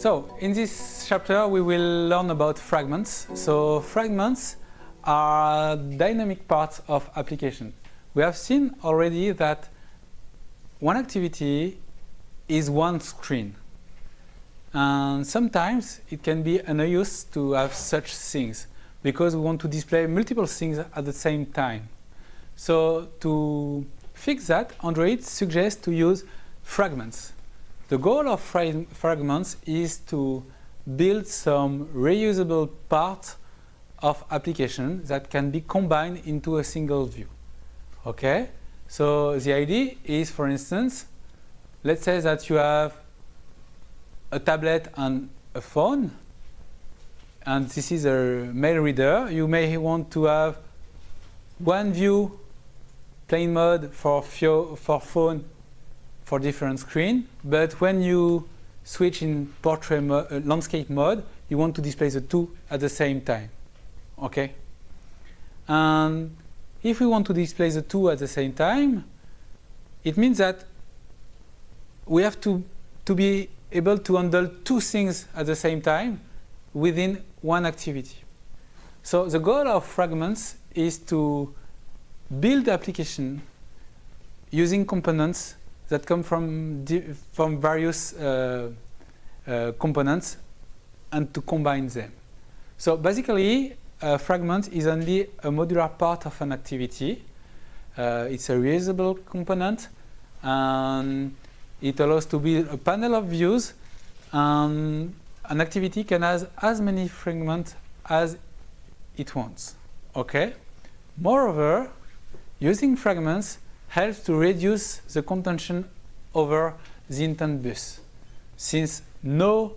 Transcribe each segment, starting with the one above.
So, in this chapter we will learn about fragments. So, fragments are dynamic parts of application. We have seen already that one activity is one screen. And sometimes it can be an use to have such things because we want to display multiple things at the same time. So to fix that, Android suggests to use fragments. The goal of fragments is to build some reusable parts of application that can be combined into a single view. Okay, so the idea is, for instance, let's say that you have a tablet and a phone, and this is a mail reader. You may want to have one view, plain mode for, for phone for different screen, but when you switch in portrait mo uh, landscape mode, you want to display the two at the same time. Okay? And if we want to display the two at the same time, it means that we have to, to be able to handle two things at the same time within one activity. So the goal of fragments is to build application using components that come from, from various uh, uh, components and to combine them. So basically, a fragment is only a modular part of an activity. Uh, it's a reusable component and it allows to build a panel of views and an activity can have as many fragments as it wants. Okay? Moreover, using fragments helps to reduce the contention over the intent bus since no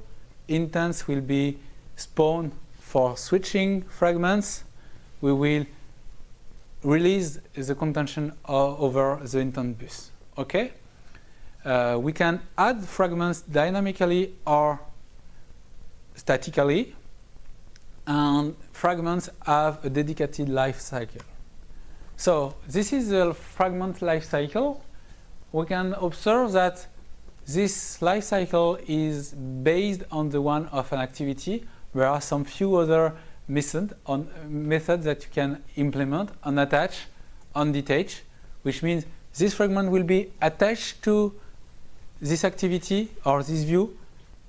intents will be spawned for switching fragments, we will release the contention over the intent bus. Okay? Uh, we can add fragments dynamically or statically, and fragments have a dedicated life cycle. So this is the fragment life cycle. We can observe that this life cycle is based on the one of an activity there are some few other method on, methods that you can implement and attach on detach, which means this fragment will be attached to this activity or this view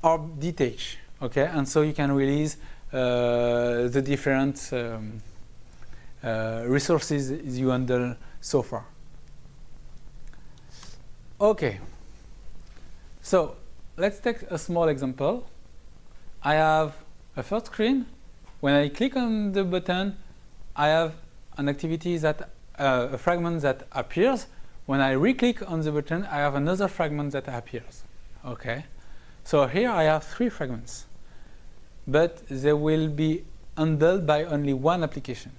or detach. Okay, and so you can release uh, the different um, resources you handle so far. Okay, so let's take a small example. I have a first screen, when I click on the button, I have an activity that, uh, a fragment that appears. When I re-click on the button, I have another fragment that appears. Okay, so here I have three fragments, but they will be handled by only one application.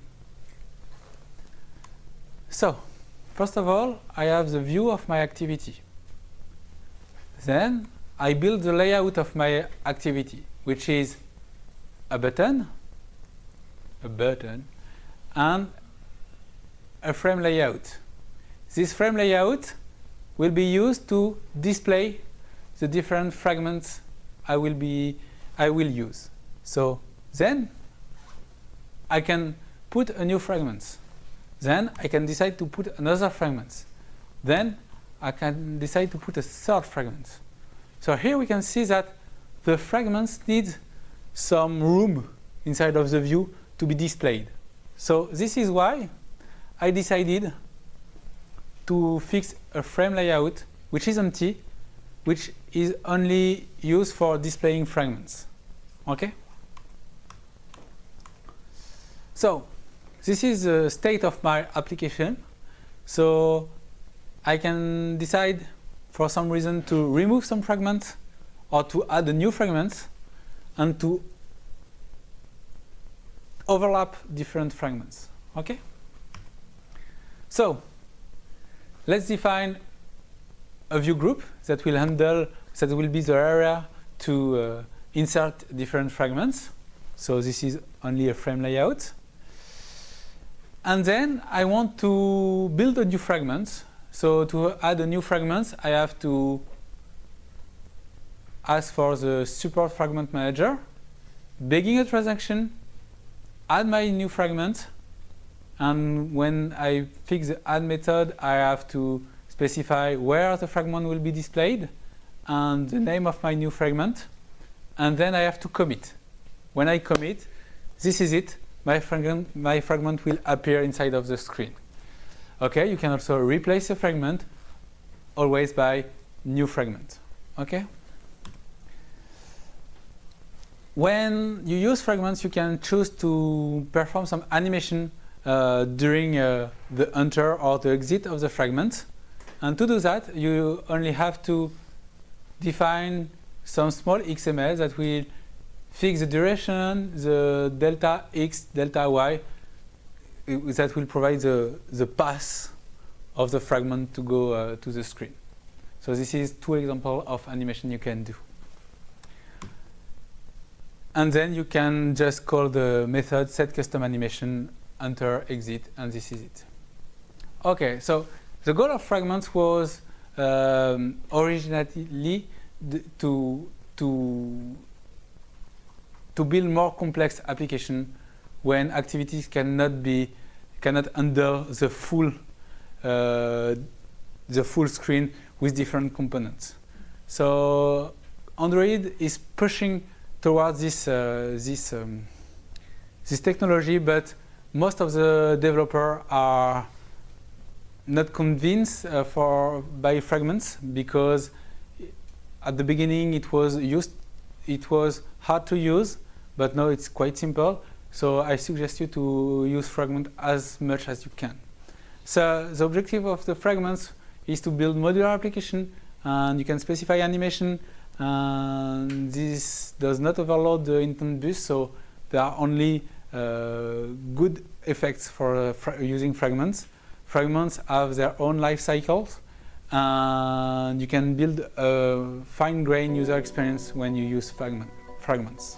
So, first of all, I have the view of my activity. Then I build the layout of my activity, which is a button, a button, and a frame layout. This frame layout will be used to display the different fragments I will be I will use. So then I can put a new fragment. Then I can decide to put another fragment. Then I can decide to put a third fragment. So here we can see that the fragments need some room inside of the view to be displayed. So this is why I decided to fix a frame layout which is empty, which is only used for displaying fragments. Okay? So this is the state of my application. So I can decide for some reason to remove some fragments or to add a new fragment and to overlap different fragments. Okay? So, let's define a view group that will handle, that will be the area to uh, insert different fragments. So this is only a frame layout. And then I want to build a new fragment. So to add a new fragment, I have to ask for the support fragment manager, begin a transaction, add my new fragment, and when I fix the add method, I have to specify where the fragment will be displayed and the name of my new fragment, and then I have to commit. When I commit, this is it. My fragment, my fragment will appear inside of the screen. Okay, you can also replace a fragment always by new fragment. Okay. When you use fragments, you can choose to perform some animation uh, during uh, the enter or the exit of the fragment. And to do that, you only have to define some small XML that will fix the duration, the delta x, delta y, that will provide the, the path of the fragment to go uh, to the screen. So this is two examples of animation you can do. And then you can just call the method set custom animation, enter, exit, and this is it. Okay, so the goal of fragments was um, originally to, to, to build more complex application when activities cannot be cannot handle the full uh, the full screen with different components. So Android is pushing towards this uh, this um, this technology, but most of the developers are not convinced uh, for by fragments because at the beginning it was used it was hard to use, but now it's quite simple. So I suggest you to use fragment as much as you can. So the objective of the fragments is to build modular application and you can specify animation and this does not overload the intent bus, so there are only uh, good effects for uh, fra using fragments. Fragments have their own life cycles, and you can build a fine-grained user experience when you use fragment fragments.